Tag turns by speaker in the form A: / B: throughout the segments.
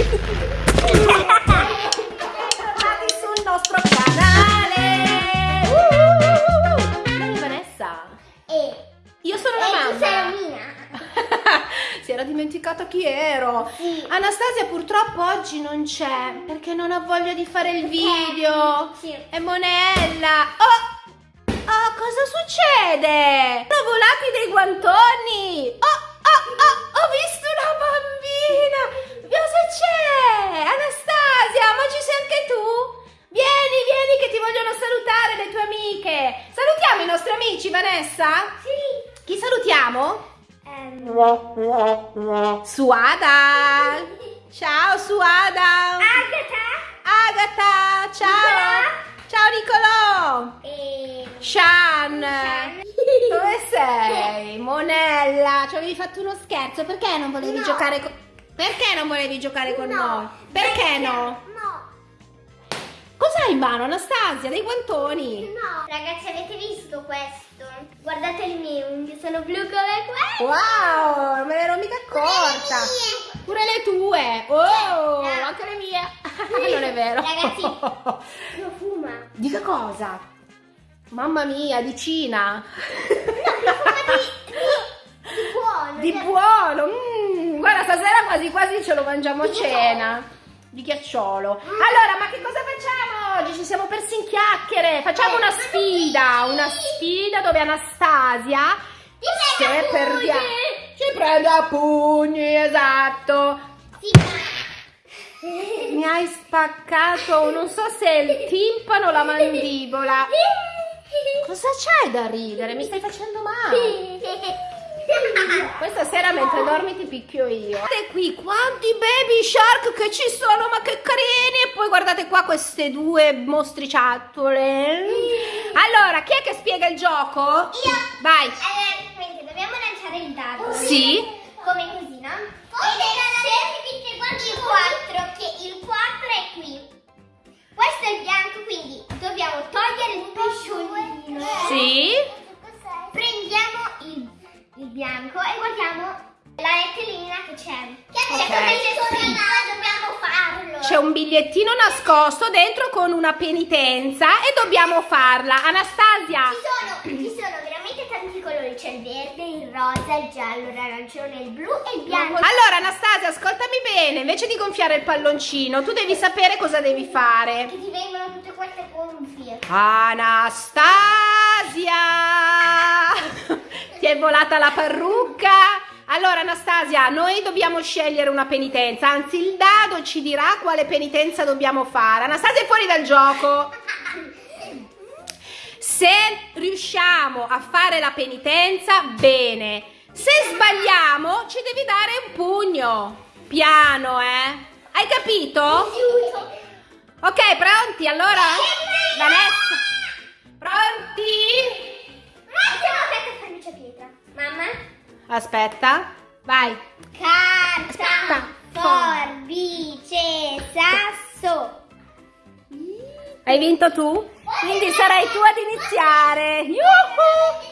A: Bentornati sul nostro canale! Uh, Dai Vanessa!
B: E,
A: Io sono la
B: tu sei
A: mamma!
B: Mina.
A: si era dimenticata chi ero!
B: Sì.
A: Anastasia purtroppo oggi non c'è perché non ha voglia di fare il video!
B: Sì.
A: È Monella! Oh! Oh, cosa succede? Sono volati dei guantoni! Oh, oh, oh, ho visto una bambina! C'è? Anastasia, ma ci sei anche tu? Vieni, vieni che ti vogliono salutare le tue amiche! Salutiamo i nostri amici, Vanessa?
B: Sì.
A: Chi salutiamo?
B: Ehm,
A: Suada! Ciao Suada!
B: Agatha.
A: Agatha! Ciao! Ciao Nicolò!
B: E...
A: Shan!
B: Shan.
A: Dove sei? Monella, ci avevi fatto uno scherzo, perché non volevi
B: No.
A: giocare con... Perché non volevi giocare con
B: No.
A: noi? Perché no?
B: No.
A: Cos'hai in mano Anastasia? Dei guantoni?
B: No. Ragazzi, avete visto questo? Guardate le mie unghie, sono blu come questo.
A: Wow, non me ne ero mica accorta! Pure le tue! Oh,
B: Eh.
A: anche le mie! non è vero!
B: Ragazzi. Profuma.
A: Di che cosa? Mamma mia, di Cina!
B: Di buono.
A: Di
B: cioè-
A: buono! Mm, guarda, stasera quasi quasi ce lo mangiamo a cena. Di ghiacciolo. Allora, ma che cosa facciamo oggi? Ci siamo persi in chiacchiere. Facciamo una sfida. Una sfida dove Anastasia, se perdiamo, ci prende a pugni, esatto. Mi hai spaccato, non so se il timpano o la mandibola. Cosa c'hai da ridere? Mi stai facendo male. Questa sera mentre dormi ti picchio io. Guardate qui quanti baby shark che ci sono, ma che carini! E poi guardate qua queste due mostriciattole. Allora, chi è che spiega il gioco?
B: Io.
A: Vai.
B: Allora, praticamente dobbiamo lanciare il dado.
A: Sì.
B: Come così, no? Ed è il 4, che il 4 è qui. Questo è il bianco, quindi dobbiamo togliere il pesciolino.
A: Sì.
B: Prendiamo il, il bianco e guardiamo la letterina che c'è. Che
A: Ok.
B: c'è come c'è scritto, dobbiamo farlo.
A: C'è un bigliettino nascosto dentro con una penitenza e dobbiamo farla. Anastasia.
B: Ci sono, ci sono veramente tanti colori, c'è il verde, il rosa, il giallo, l'arancione, il blu e il bianco.
A: Allora, Anastasia, ascoltami bene. Invece di gonfiare il palloncino, tu devi sapere cosa devi fare.
B: Che ti vengono tutte queste gonfie.
A: Anastasia! Ti è volata la parrucca? Allora, Anastasia, noi dobbiamo scegliere una penitenza. Anzi, il dado ci dirà quale penitenza dobbiamo fare. Anastasia è fuori dal gioco. Se riusciamo a fare la penitenza, bene. Se sbagliamo, ci devi dare un pugno. Piano, eh? Hai capito? Ok, pronti? Allora? Vanessa? Pronti?
B: Mamma?
A: Aspetta. Vai.
B: Carta,
A: Aspetta.
B: forbice, sasso.
A: Hai vinto tu? Quindi sarai tu ad iniziare. Yuhu!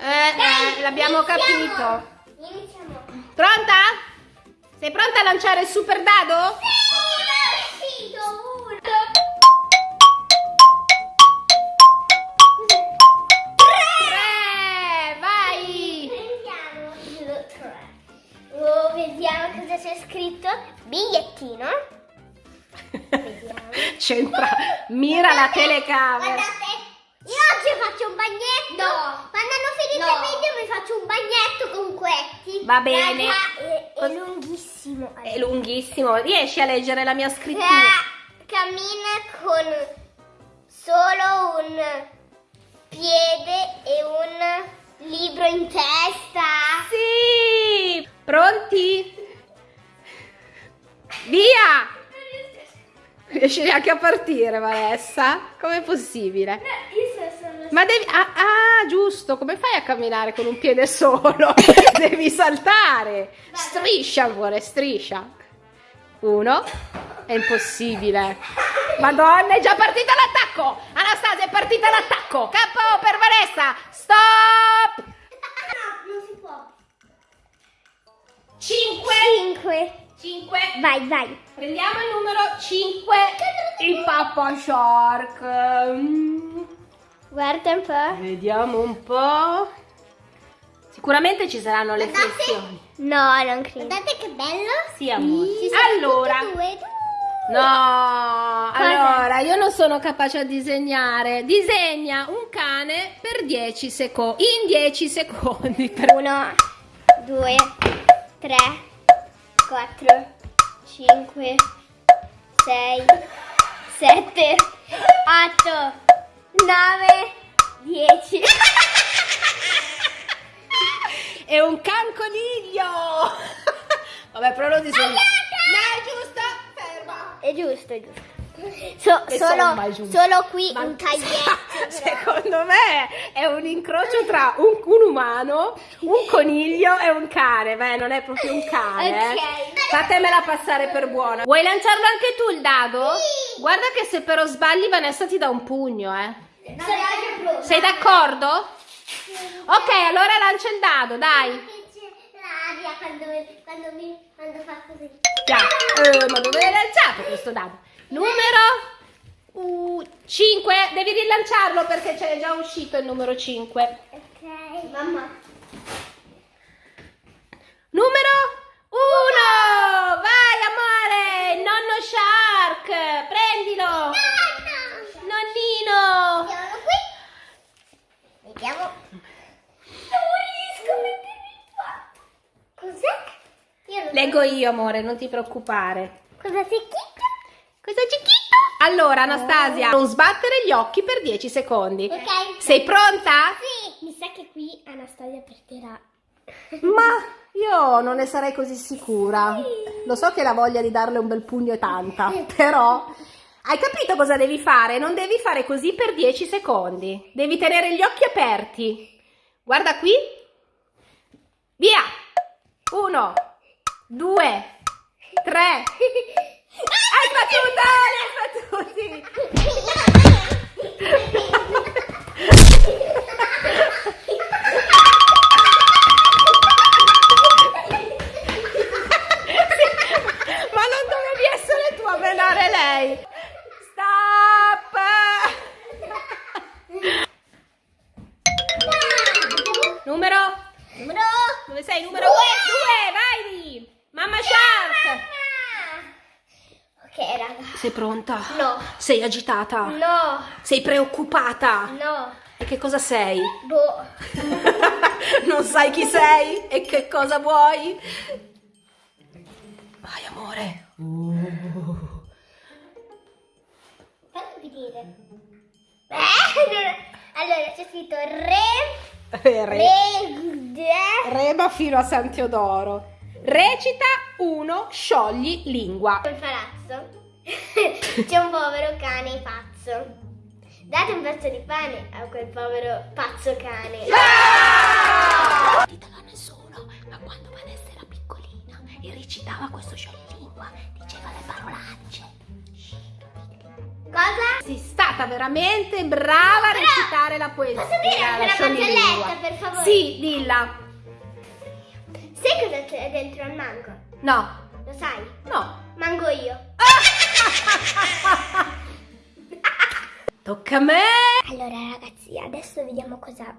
A: Eh, eh, l'abbiamo capito.
B: Iniziamo.
A: Pronta? Sei pronta a lanciare il super dado?
B: Sì, scritto. Bigliettino. Vediamo.
A: C'entra. Mira la telecamera.
B: Guardate, io oggi faccio un bagnetto. Quando hanno finito
A: No.
B: il video mi faccio un bagnetto con questi.
A: Va bene.
B: Raga, è, è lunghissimo.
A: È lunghissimo. Riesci a leggere la mia scrittura?
B: Ca- cammina con solo un piede e un libro in testa.
A: Sì! Pronti? Via! Riesci neanche a partire, Vanessa? Com'è possibile? Ma devi... Ah, ah, giusto, come fai a camminare con un piede solo? devi saltare! Striscia, amore, striscia. Uno. È impossibile. Madonna, è già partita l'attacco! Anastasia, è partita l'attacco! Capo per Vanessa! Stop!
B: non si può.
A: 5
B: 5.
A: 5.
B: Vai, vai.
A: Prendiamo il numero 5, il Papa Shark. Mm,
B: Guarda un po'.
A: Vediamo un po'. Sicuramente ci saranno le
B: Guardate.
A: flessioni.
B: No, non credo. Guardate che bello.
A: Sì, amore.
B: Sono
A: Allora,
B: due.
A: no,
B: Cosa?
A: allora io non sono capace a disegnare. Disegna un cane per 10 secondi. In 10 secondi. Per...
B: Uno, due, tre, quattro, cinque, sei, sette, otto, nove, dieci.
A: È un can coniglio. Vabbè, però lo disegno. No, è giusto. Ferma.
B: È giusto, è giusto. So- solo, solo qui
A: Ma-
B: un taglietto.
A: Secondo me è un incrocio tra un, un umano, un coniglio e un cane. Beh, non è proprio un cane. eh.
B: Ok.
A: Fatemela passare per buona. Vuoi lanciarlo anche tu il dado?
B: Sì.
A: Guarda che se però sbagli Vanessa ti dà un pugno, eh. Sei d'accordo? Ok, allora lancia il dado, dai.
B: L'aria quando, quando, mi, quando fa così.
A: Già. Eh, ma dove l'hai lanciato questo dado? Numero 5. Devi rilanciarlo perché c'è già uscito il numero 5.
B: Ok. Mamma.
A: Numero 1. Vai amore, nonno Shark. Prendilo. Nonnino.
B: Mettiamolo qui. Vediamo. Non riesco a mettermi qua. Cos'è?
A: Leggo io amore, non ti preoccupare.
B: Cosa c'è scritto?
A: Cosa c'è scritto? Allora Anastasia, non sbattere gli occhi per 10 secondi.
B: Ok.
A: Sei pronta?
B: Sì. Mi sa che qui Anastasia perderà.
A: Ma io non ne sarei così sicura. Lo so che la voglia di darle un bel pugno è tanta, però hai capito cosa devi fare? Non devi fare così per 10 secondi. Devi tenere gli occhi aperti. Guarda qui. Via. Uno, due, tre. Hai battuto! Hai battuti!
B: Raga.
A: Sei pronta?
B: No.
A: Sei agitata?
B: No.
A: Sei preoccupata?
B: No.
A: E che cosa sei?
B: Boh.
A: non sai chi sei e che cosa vuoi? Vai amore.
B: Fammi vedere. Eh, allora, allora c'è scritto re,
A: Re.
B: re, de.
A: Rema fino a San Teodoro. Recita uno, sciogli lingua.
B: Un palazzo. C'è un povero cane pazzo. Date un pezzo di pane a quel povero pazzo cane.
A: Non ditelo a nessuno, ma quando Vanessa era piccolina e recitava questo scioglilingua, diceva le parolacce.
B: Cosa?
A: Sei stata veramente brava a recitare la poesia.
B: Posso dire
A: la
B: barzelletta, per favore?
A: Sì, dilla.
B: Sai cosa c'è dentro al mango?
A: No,
B: Lo sai?
A: no.
B: Mango io.
A: Tocca a me.
B: Allora ragazzi, adesso vediamo cosa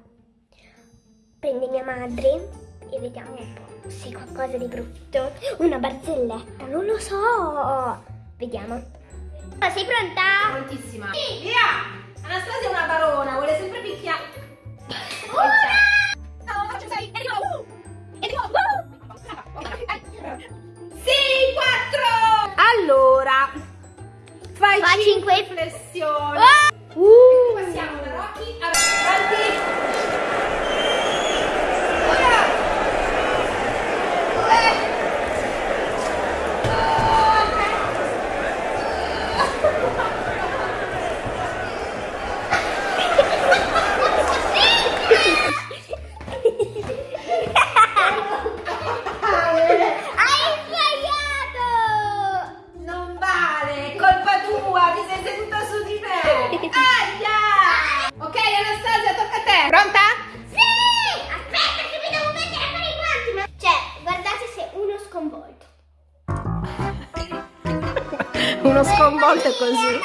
B: prende mia madre e vediamo un po' se qualcosa di brutto. Una barzelletta, non lo so. Vediamo. Ah, sei pronta?
A: Prontissima. Via! Anastasia è una barona, vuole sempre picchiare. No, Uno sconvolto così.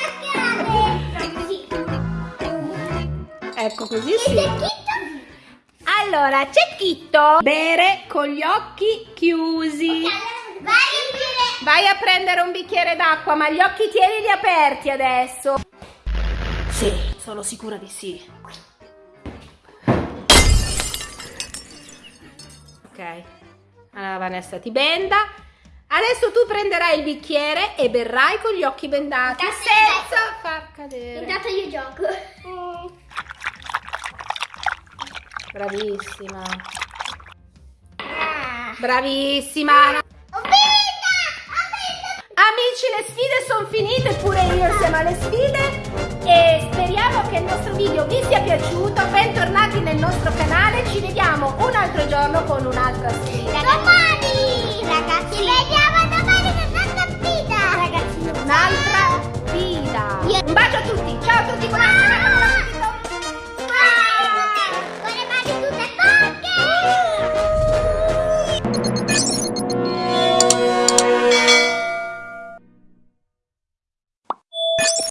A: Ecco così sì. Allora, cecchetto. Bere con gli occhi chiusi.
B: Vai a dire.
A: Vai a prendere un bicchiere d'acqua, ma gli occhi tienili aperti adesso. Sì, sono sicura di sì. Ok. Allora Vanessa ti benda. Adesso tu prenderai il bicchiere e berrai con gli occhi bendati
B: Intanto
A: senza
B: io
A: far cadere.
B: Intanto io gioco.
A: Bravissima.
B: Ah.
A: Bravissima.
B: Ho vinto!
A: Amici, le sfide sono finite, pure io insieme alle sfide. E speriamo che il nostro video vi sia piaciuto. Bentornati nel nostro canale. Ci vediamo un altro giorno con un'altra sfida.